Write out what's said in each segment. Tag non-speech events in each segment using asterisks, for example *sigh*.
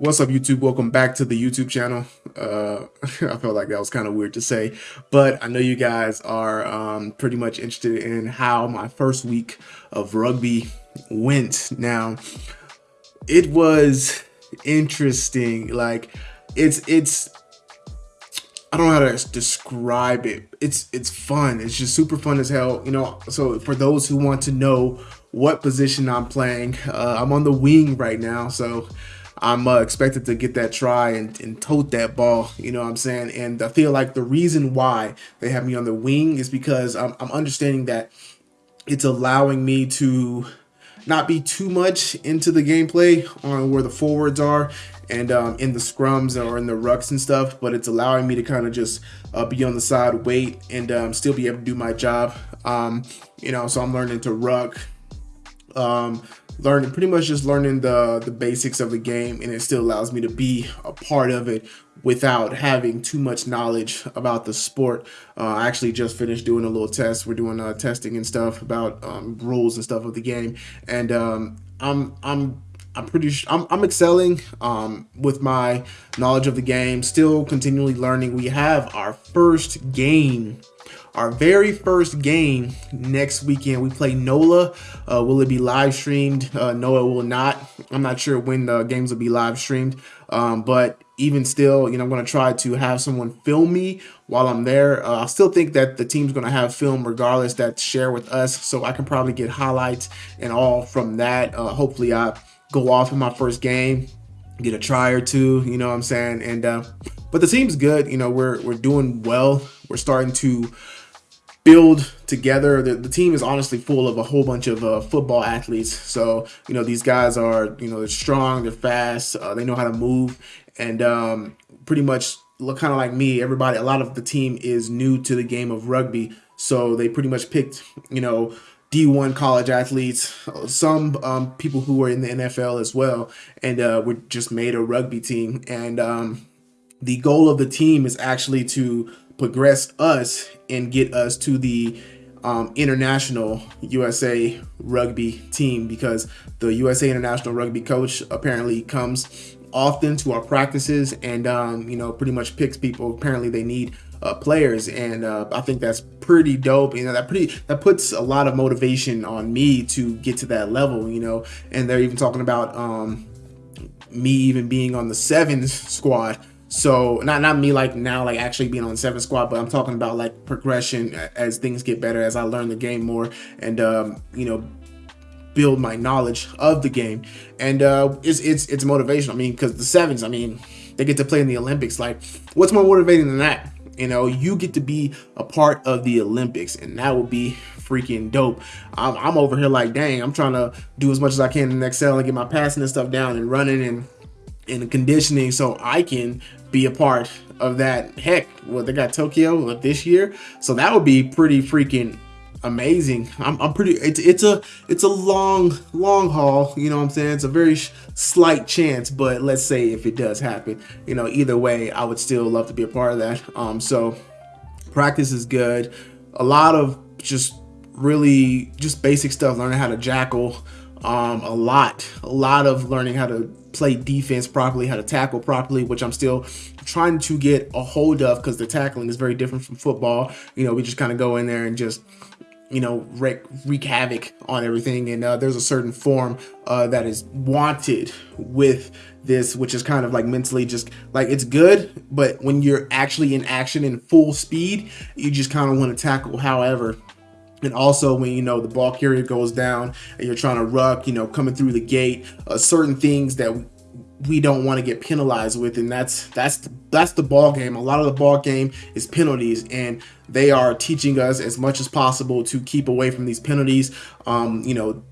What's up, YouTube? Welcome back to the YouTube channel. Uh, *laughs* I felt like that was kind of weird to say, but I know you guys are um, pretty much interested in how my first week of rugby went. Now, it was interesting. Like, it's it's I don't know how to describe it. It's it's fun. It's just super fun as hell. You know, so for those who want to know what position I'm playing, uh, I'm on the wing right now. So I'm uh, expected to get that try and, and tote that ball, you know what I'm saying? And I feel like the reason why they have me on the wing is because I'm, I'm understanding that it's allowing me to not be too much into the gameplay on where the forwards are and um, in the scrums or in the rucks and stuff, but it's allowing me to kind of just uh, be on the side, wait, and um, still be able to do my job. Um, you know, so I'm learning to ruck, um, learning pretty much just learning the the basics of the game and it still allows me to be a part of it without having too much knowledge about the sport. Uh, I actually just finished doing a little test. We're doing uh, testing and stuff about um, rules and stuff of the game. And um, I'm I'm I'm pretty sure I'm, I'm excelling um, with my knowledge of the game. Still continually learning. We have our first game our very first game next weekend. We play NOLA. Uh, will it be live streamed? Uh, no, it will not. I'm not sure when the games will be live streamed. Um, but even still, you know, I'm going to try to have someone film me while I'm there. Uh, I still think that the team's going to have film regardless that share with us. So I can probably get highlights and all from that. Uh, hopefully I go off in my first game, get a try or two, you know what I'm saying? And, uh, but the team's good. You know, we're, we're doing well. We're starting to build together. The, the, team is honestly full of a whole bunch of uh, football athletes. So, you know, these guys are, you know, they're strong, they're fast, uh, they know how to move, and um, pretty much look kind of like me. Everybody, a lot of the team is new to the game of rugby. So they pretty much picked, you know, D1 college athletes, some um, people who were in the NFL as well, and uh, we just made a rugby team. And um, the goal of the team is actually to progress us and get us to the um, international USA rugby team because the USA international rugby coach apparently comes often to our practices and um, you know pretty much picks people apparently they need uh, players. And uh, I think that's pretty dope. You know that pretty that puts a lot of motivation on me to get to that level you know. And they're even talking about um, me even being on the sevens squad so not not me like now like actually being on seven squad, but I'm talking about like progression as things get better as I learn the game more and um, you know build my knowledge of the game. And uh, it's it's it's motivational. I mean, because the sevens, I mean, they get to play in the Olympics. Like, what's more motivating than that? You know, you get to be a part of the Olympics, and that would be freaking dope. I'm, I'm over here like, dang, I'm trying to do as much as I can in Excel and get my passing and stuff down and running and and conditioning so I can be a part of that. Heck, well, they got Tokyo this year, so that would be pretty freaking amazing. I'm, I'm pretty. It's it's a it's a long long haul. You know what I'm saying? It's a very slight chance, but let's say if it does happen, you know, either way, I would still love to be a part of that. Um, so practice is good. A lot of just really just basic stuff. Learning how to jackal. Um, a lot, a lot of learning how to play defense properly, how to tackle properly, which I'm still trying to get a hold of because the tackling is very different from football. You know, we just kind of go in there and just you know wreak, wreak havoc on everything and uh, there's a certain form uh, that is wanted with this which is kind of like mentally just like it's good but when you're actually in action in full speed you just kind of want to tackle however and also when, you know, the ball carrier goes down and you're trying to ruck, you know, coming through the gate, uh, certain things that we don't want to get penalized with and that's that's that's the ball game. A lot of the ball game is penalties and they are teaching us as much as possible to keep away from these penalties. Um you know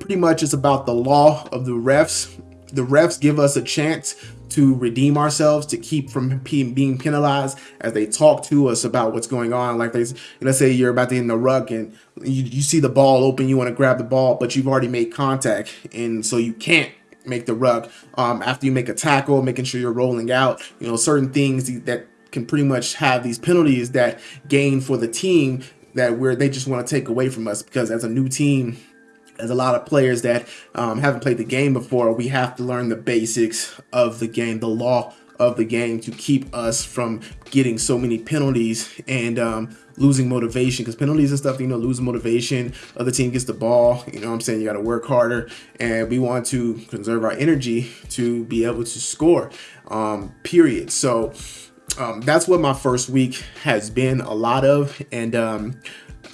pretty much it's about the law of the refs. The refs give us a chance to redeem ourselves, to keep from being penalized as they talk to us about what's going on. Like they, let's say you're about to in the ruck and you, you see the ball open, you want to grab the ball, but you've already made contact. And so you can't make the ruck um, after you make a tackle, making sure you're rolling out, you know, certain things that can pretty much have these penalties that gain for the team that where they just want to take away from us because as a new team, as a lot of players that um, haven't played the game before, we have to learn the basics of the game, the law of the game to keep us from getting so many penalties and um, losing motivation because penalties and stuff, you know, losing motivation. Other team gets the ball, you know what I'm saying? You got to work harder and we want to conserve our energy to be able to score, um, period. So um, that's what my first week has been a lot of. And um,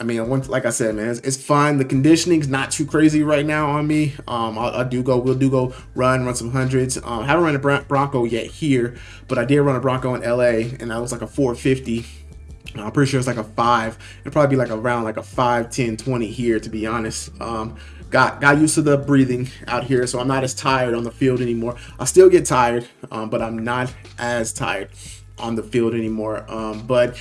I mean, once, like I said, man, it's, it's. The conditioning's not too crazy right now on me. Um, I, I do go, we'll do go run, run some hundreds. Um, haven't run a Bronco yet here, but I did run a Bronco in LA, and that was like a 450. I'm pretty sure it's like a five. It'd probably be like around like a 5, 10, 20 here, to be honest. Um, got got used to the breathing out here, so I'm not as tired on the field anymore. I still get tired, um, but I'm not as tired on the field anymore. Um, but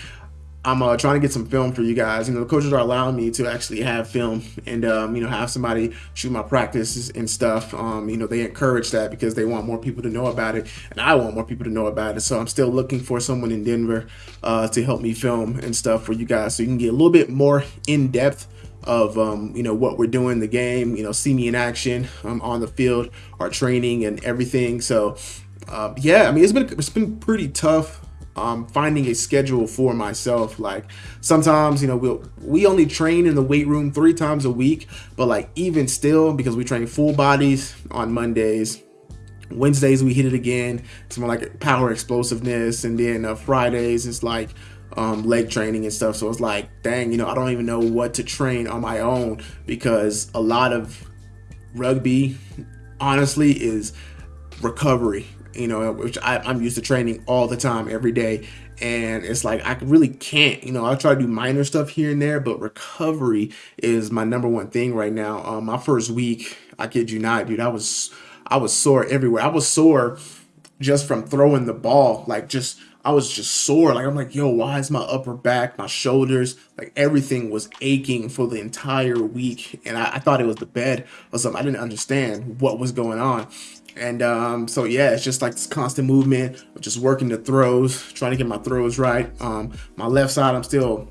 I'm uh, trying to get some film for you guys. You know, the coaches are allowing me to actually have film and, um, you know, have somebody shoot my practices and stuff. Um, you know, they encourage that because they want more people to know about it. And I want more people to know about it. So I'm still looking for someone in Denver uh, to help me film and stuff for you guys so you can get a little bit more in depth of um, you know what we're doing the game you know see me in action um, on the field our training and everything so uh, yeah I mean it's been it's been pretty tough um, finding a schedule for myself. Like sometimes, you know, we'll we only train in the weight room three times a week, but like even still, because we train full bodies on Mondays. Wednesdays we hit it again. It's more like power explosiveness, and then uh, Fridays it's like um, leg training and stuff. So it's like, dang, you know, I don't even know what to train on my own because a lot of rugby, honestly, is recovery you know, which I, am used to training all the time, every day. And it's like, I really can't, you know, I try to do minor stuff here and there, but recovery is my number one thing right now. Um, my first week, I kid you not, dude, I was, I was sore everywhere. I was sore just from throwing the ball, like just, I was just sore. Like, I'm like, yo, why is my upper back, my shoulders, like everything was aching for the entire week. And I, I thought it was the bed or something. I didn't understand what was going on. And um, so yeah, it's just like this constant movement just working the throws, trying to get my throws right. Um, my left side, I'm still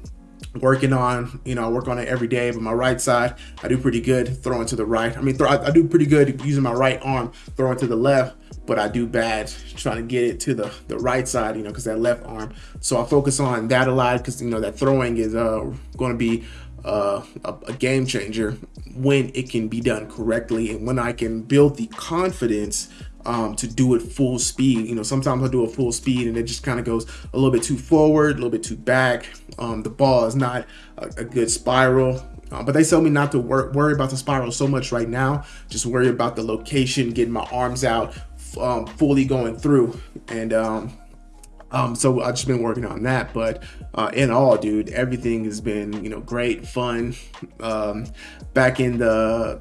working on, you know, I work on it every day, but my right side, I do pretty good throwing to the right. I mean, throw, I, I do pretty good using my right arm throwing to the left, but I do bad trying to get it to the, the right side, you know, because that left arm. So I focus on that a lot because, you know, that throwing is uh, going to be uh, a, a, game changer when it can be done correctly and when I can build the confidence um, to do it full speed. You know, sometimes I'll do a full speed and it just kind of goes a little bit too forward, a little bit too back. Um, the ball is not a, a good spiral. Uh, but they tell me not to wor worry about the spiral so much right now. Just worry about the location, getting my arms out, um, fully going through. And um, um, so I've just been working on that, but uh, in all, dude, everything has been, you know, great, fun. Um, back in the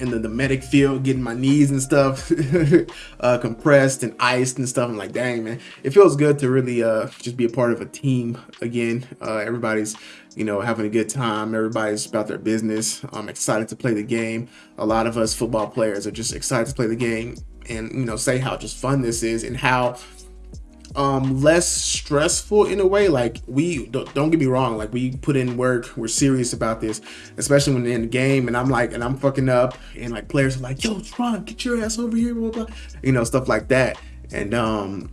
in the, the medic field, getting my knees and stuff *laughs* uh, compressed and iced and stuff. I'm like, dang, man, it feels good to really uh, just be a part of a team again. Uh, everybody's, you know, having a good time. Everybody's about their business. I'm excited to play the game. A lot of us football players are just excited to play the game and, you know, say how just fun this is and how um less stressful in a way. Like we don't, don't, get me wrong like we put in work we're serious about this especially when in the game and i'm like and i'm fucking up and like players are like yo Tron, get your ass over here blah, blah, you know stuff like that. And um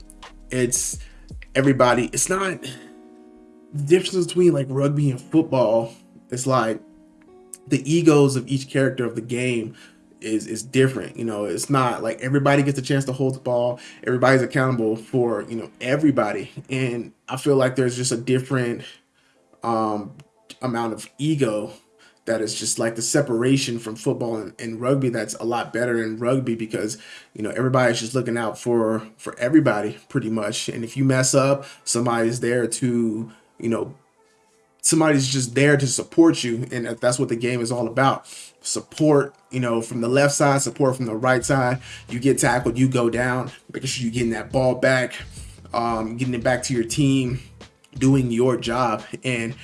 it's everybody it's not the difference between like rugby and football it's like the egos of each character of the game is is different. You know, it's not like everybody gets a chance to hold the ball. Everybody's accountable for you know everybody, and I feel like there's just a different um, amount of ego that is just like the separation from football and, and, rugby that's a lot better in rugby because you know everybody's just looking out for for everybody pretty much and if you mess up somebody's there to you know somebody's just there to support you and that's what the game is all about. Support you know from the left side support from the right side. You get tackled you go down making sure you're getting that ball back um, getting it back to your team doing your job. And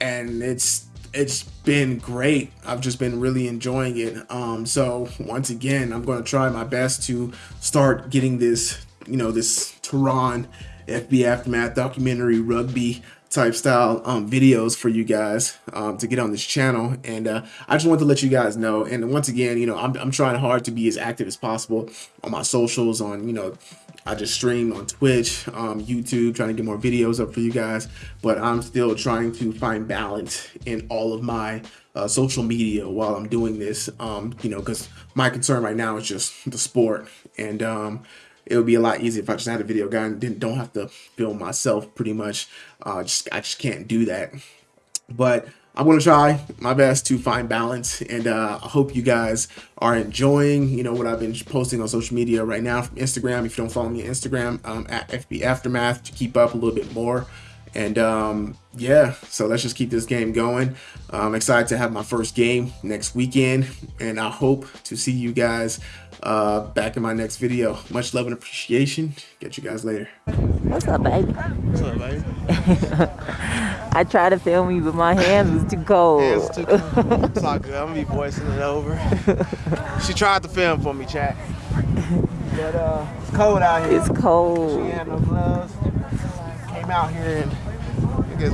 and it's it's been great. I've just been really enjoying it. Um so once again i'm going to try my best to start getting this you know this tehran fb aftermath documentary rugby type style um, videos for you guys um, to get on this channel. And uh, I just want to let you guys know. And once again, you know, I'm, I'm trying hard to be as active as possible on my socials, on, you know, I just stream on Twitch, um, YouTube, trying to get more videos up for you guys. But I'm still trying to find balance in all of my uh, social media while I'm doing this, um, you know, because my concern right now is just the sport. And, um, it would be a lot easier if I just had a video guy and didn't don't have to film myself pretty much. Uh, just I just can't do that. But I'm gonna try my best to find balance, and uh, I hope you guys are enjoying, you know, what I've been posting on social media right now from Instagram. If you don't follow me on Instagram, um, at FB Aftermath to keep up a little bit more. And um, yeah, so let's just keep this game going. I'm excited to have my first game next weekend, and I hope to see you guys uh, back in my next video. Much love and appreciation. Get you guys later. What's up, baby? What's up, baby? *laughs* I tried to film you, but my hands was too cold. Yeah, it's too cool. *laughs* It's all good. I'm gonna be voicing it over. *laughs* she tried to film for me, chat. But uh, it's cold out here. It's cold. She had no gloves. Out here and I guess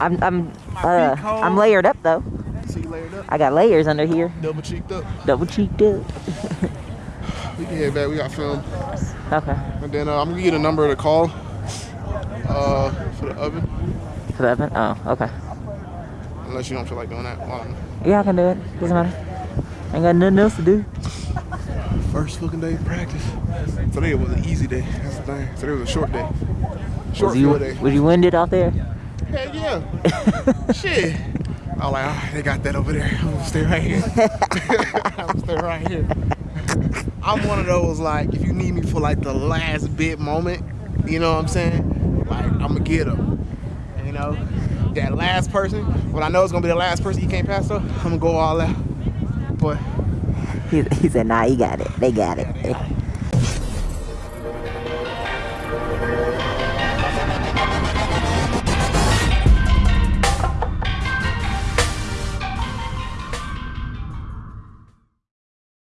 I'm I'm uh I'm layered up though. see layered up, I got layers under here, double cheeked up. double cheeked up. *laughs* We can head back. We got film, Okay. and then uh, I'm gonna get a number to call uh, for the oven. For the oven? Oh, okay. Unless you don't feel like doing that. Well, Yeah, I can do it. Doesn't matter. I Ain't got nothing else to do. First fucking day of practice. Today it was an easy day. That's the thing. Today was a short day. Short Was you day. was you winded out there? Heck yeah. *laughs* Shit. I was like, oh, they got that over there. I'm gonna stay right here. *laughs* I'm gonna stay right here. I'm one of those like, if you need me for like the last bit moment, you know what I'm saying? Like, I'm gonna get them. You know, that last person. When I know it's gonna be the last person you can't pass though, I'm gonna go all out. But He, he said, nah, he got it. They got it.